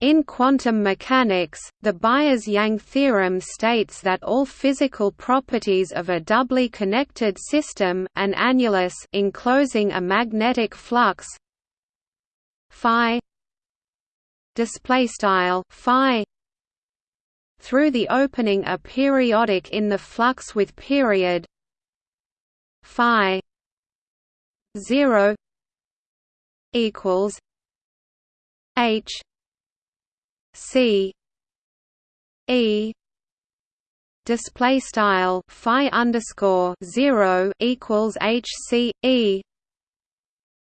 In quantum mechanics, the Byers-Yang theorem states that all physical properties of a doubly connected system an annulus enclosing a magnetic flux phi display style through the opening are periodic in the flux with period phi 0 equals h C. E. Display style phi underscore zero equals H C E.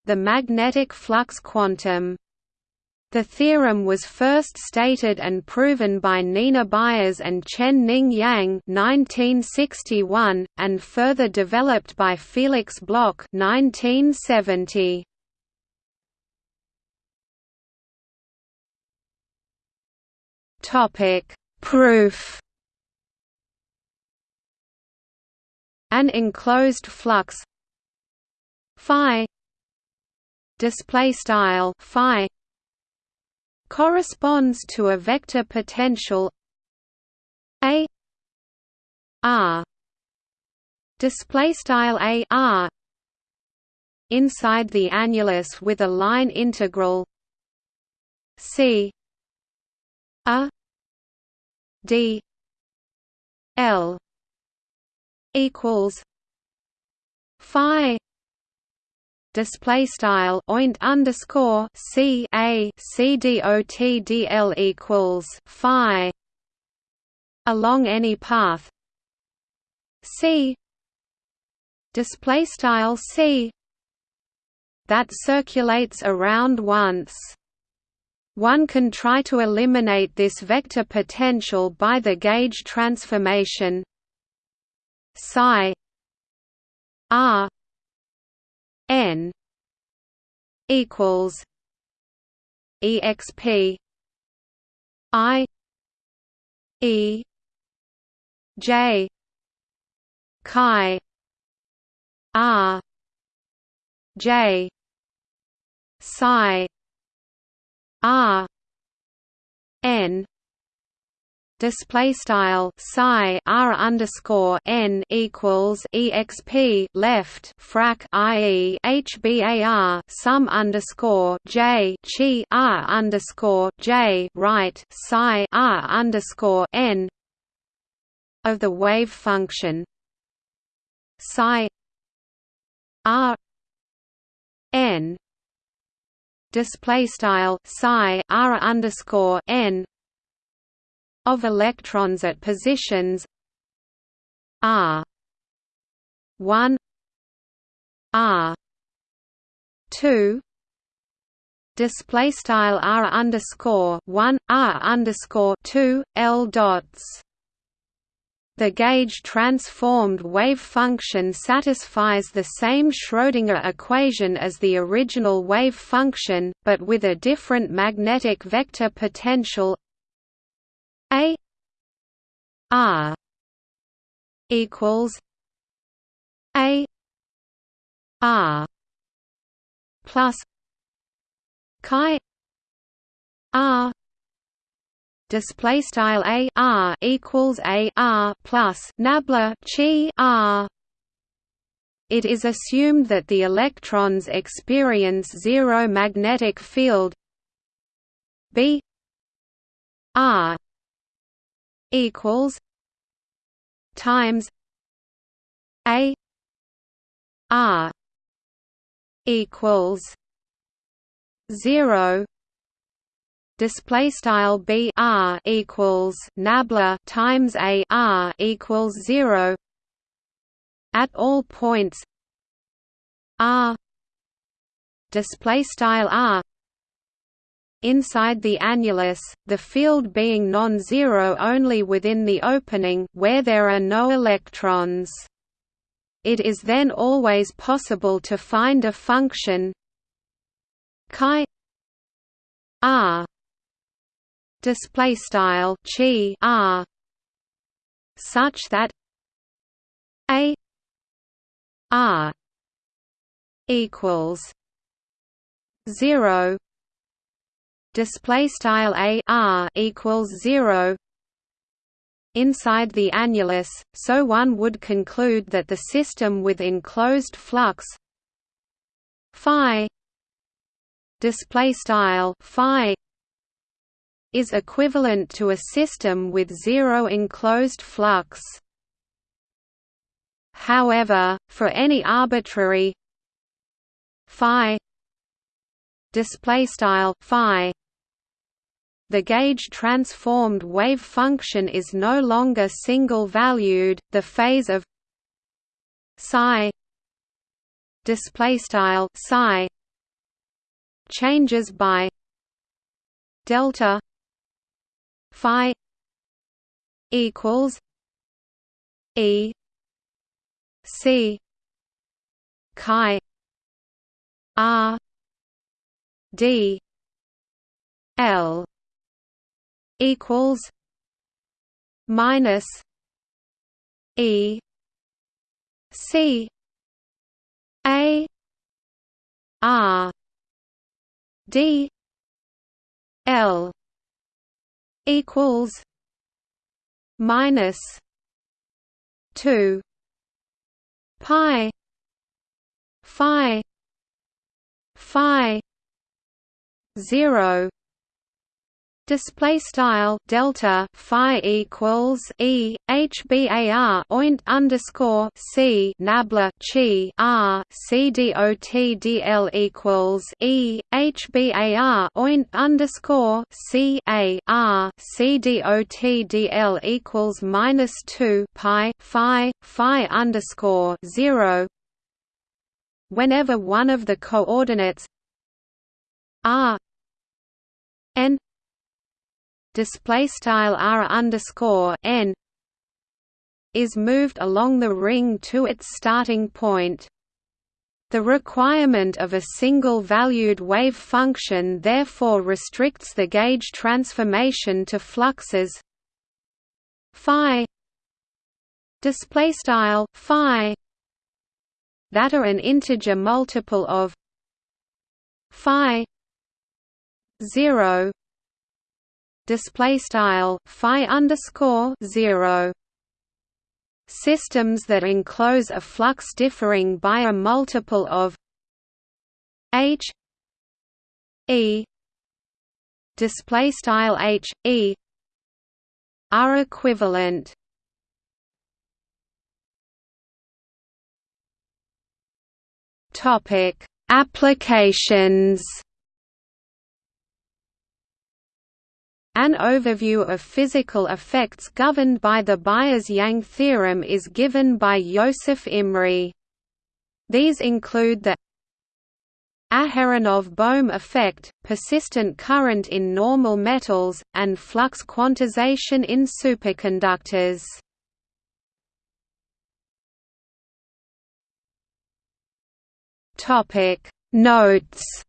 The magnetic flux quantum. The theorem was first stated and proven by Nina Byers and Chen Ning Yang 1961, and further developed by Felix Bloch 1970. Topic: Proof. An enclosed flux. Phi. Display style phi. Corresponds to a vector potential. A. R. Display style a r. Inside the annulus with a line integral. C D L equals Phi display style oint underscore c a c dot dl equals phi along any path. C display style c that circulates around once one can try to eliminate this vector potential by the gauge transformation psi r n equals exp i e j chi r j psi R N display style psi r underscore n equals exp left frac ie hbar sum underscore j chi r underscore j right psi r underscore n of the wave function psi r n display style psi r underscore n of electrons at positions r 1 r 2 display style r underscore 1 r underscore 2 l dots the gauge-transformed wave function satisfies the same Schrödinger equation as the original wave function, but with a different magnetic vector potential. A R equals A R plus chi R display style a r equals a r plus nabla chi r. It is assumed that the electrons experience zero magnetic field b r equals times a r equals zero display style b r equals nabla times a r equals zero at all points r display style r inside the annulus, the field being non-zero only within the opening where there are no electrons. It is then always possible to find a function chi r display style chi r such that a r equals 0 display style a r equals 0 inside the annulus so one would conclude that the system with enclosed flux phi display style phi is equivalent to a system with zero enclosed flux. However for any arbitrary phi display style phi the gauge transformed wave function is no longer single valued the phase of psi display style psi changes by delta phi equals e c chi r d l equals minus e c a R D L equals minus two pi phi phi zero display style delta phi equals e hbar oint underscore c nabla chi r c dot dl equals e hbar oint underscore c a r c dot dl equals minus two pi phi phi underscore zero. Whenever one of the coordinates r n display style r underscore n is moved along the ring to its starting point. The requirement of a single valued wave function therefore restricts the gauge transformation to fluxes phi display style phi that are an integer multiple of phi 0 display style phi underscore zero. Systems that enclose a flux differing by a multiple of h e display style h e are equivalent. Topic: Applications. An overview of physical effects governed by the Byers-Yang theorem is given by Joseph Imry. These include the Aharonov-Bohm effect, persistent current in normal metals, and flux quantization in superconductors. Notes